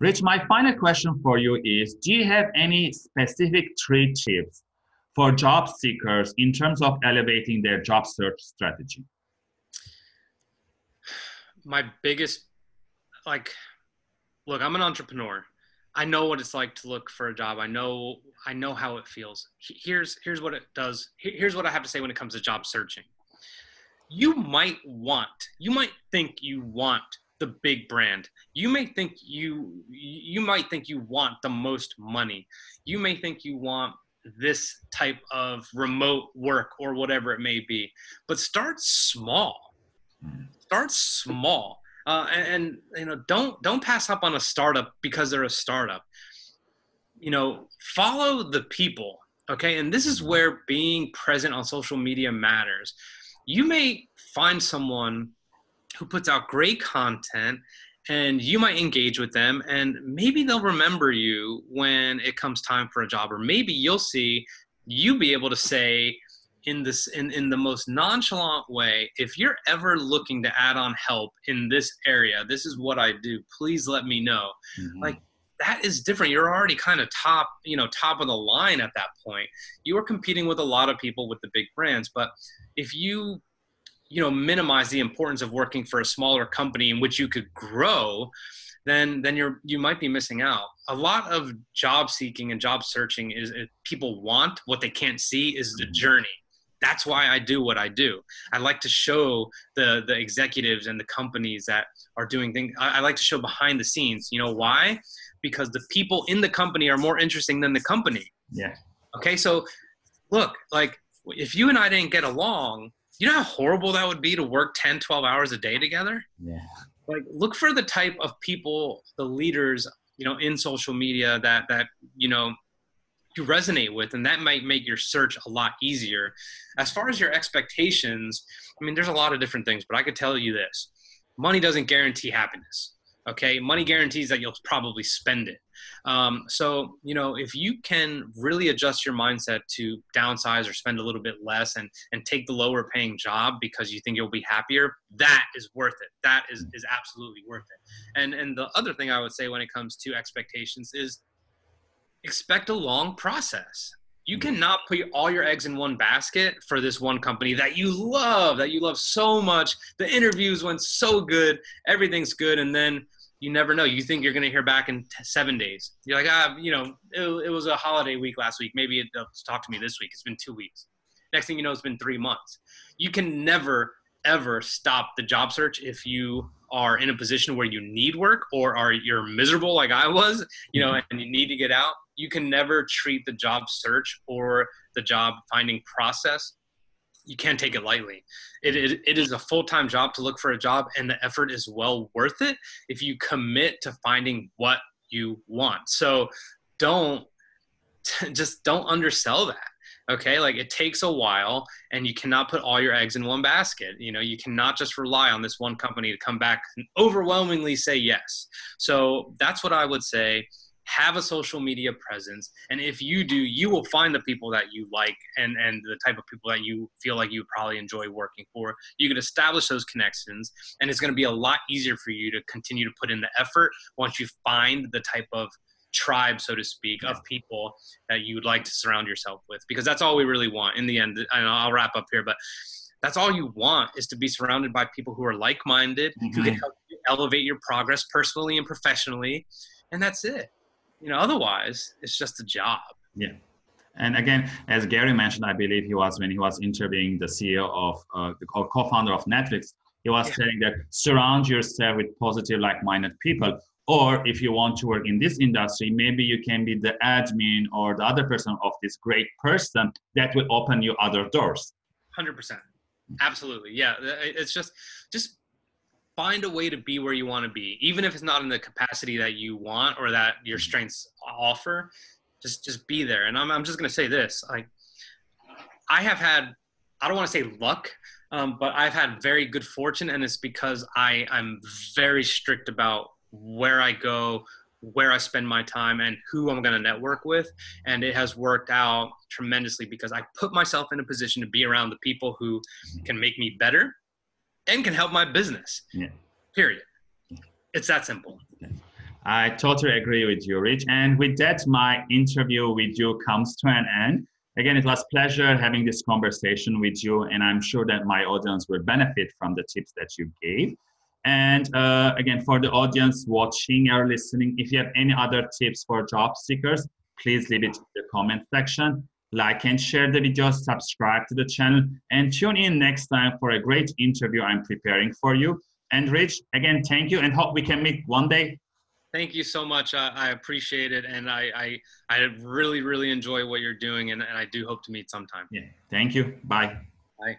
Rich, my final question for you is, do you have any specific three tips for job seekers in terms of elevating their job search strategy? My biggest, like, look, I'm an entrepreneur. I know what it's like to look for a job. I know, I know how it feels. Here's, here's what it does. Here's what I have to say when it comes to job searching. You might want, you might think you want the big brand. You may think you, you might think you want the most money. You may think you want this type of remote work or whatever it may be. But start small. Start small. Uh, and, and, you know don't don't pass up on a startup because they're a startup you know follow the people okay and this is where being present on social media matters you may find someone who puts out great content and you might engage with them and maybe they'll remember you when it comes time for a job or maybe you'll see you be able to say in this in, in the most nonchalant way if you're ever looking to add on help in this area this is what i do. Please let me know. Mm-hmm. like that is different. You're already kind of top you know top of the line at that point. You are competing with a lot of people with the big brands but if you you know minimize the importance of working for a smaller company in which you could grow then then you're you might be missing out a lot of job seeking and job searching is, people want what they can't see is the mm-hmm. journey that's why I do what I do. I like to show the the executives and the companies that are doing things. I, I, like to show behind the scenes. You know why? Because the people in the company are more interesting than the company. Yeah. Okay, so look, like if you and I didn't get along, you know how horrible that would be to work 10, 12 hours a day together? Yeah. Like look for the type of people, the leaders, you know, in social media that that, you know, you resonate with and that might make your search a lot easier as far as your expectations i mean there's a lot of different things but i could tell you this money doesn't guarantee happiness okay? Money guarantees that you'll probably spend it. Um, so you know if you can really adjust your mindset to downsize or spend a little bit less and and take the lower paying job because you think you'll be happier that is worth it. That is is absolutely worth it. And and the other thing i would say when it comes to expectations is expect a long process you mm-hmm. cannot put all your eggs in one basket for this one company that you love that you love so much the interviews went so good everything's good and then you never know. You think you're going to hear back in t- seven days. You're like, ah, you know, it, it was a holiday week last week. Maybe they'll uh, talk to me this week. It's been two weeks. Next thing you know, it's been three months. You can never, ever stop the job search if you are in a position where you need work or are you're miserable like I was, you know, mm-hmm. and you need to get out. You can never treat the job search or the job finding process you can't take it lightly. It, it, it is a full time job to look for a job, and the effort is well worth it if you commit to finding what you want. So don't just don't undersell that. Okay, like it takes a while, and you cannot put all your eggs in one basket. You know, you cannot just rely on this one company to come back and overwhelmingly say yes. So that's what I would say have a social media presence and if you do you will find the people that you like and and the type of people that you feel like you probably enjoy working for you can establish those connections and it's going to be a lot easier for you to continue to put in the effort once you find the type of tribe so to speak of people that you would like to surround yourself with because that's all we really want in the end and i'll wrap up here but that's all you want is to be surrounded by people who are like-minded mm-hmm. who can mm-hmm. help you elevate your progress personally and professionally and that's it you know, otherwise it's just a job. Yeah. And again, as Gary mentioned, I believe he was when he was interviewing the CEO of uh, the co-founder of Netflix, he was yeah. saying that surround yourself with positive, like-minded people. Or if you want to work in this industry, maybe you can be the admin or the other person of this great person that will open you other doors. Hundred percent, absolutely, yeah. It's just just find a way to be where you want to be, even if it's not in the capacity that you want or that your strengths offer. Just just be there. And I'm I'm just gonna say this: like I have had, I don't want to say luck, um, but I've had very good fortune, and it's because I I'm very strict about where I go, where I spend my time and who I'm going to network with. And it has worked out tremendously because I put myself in a position to be around the people who can make me better and can help my business. Yeah. Period. It's that simple. I totally agree with you, Rich. And with that, my interview with you comes to an end. Again, it was pleasure having this conversation with you, and I'm sure that my audience will benefit from the tips that you gave. And uh, again, for the audience watching or listening, if you have any other tips for job seekers, please leave it in the comment section. Like and share the video, subscribe to the channel, and tune in next time for a great interview I'm preparing for you. And Rich, again, thank you and hope we can meet one day Thank you so much. Uh, I appreciate it, and I, I, I really really enjoy what you're doing, and, and I do hope to meet sometime. Yeah. Thank you. Bye. Bye.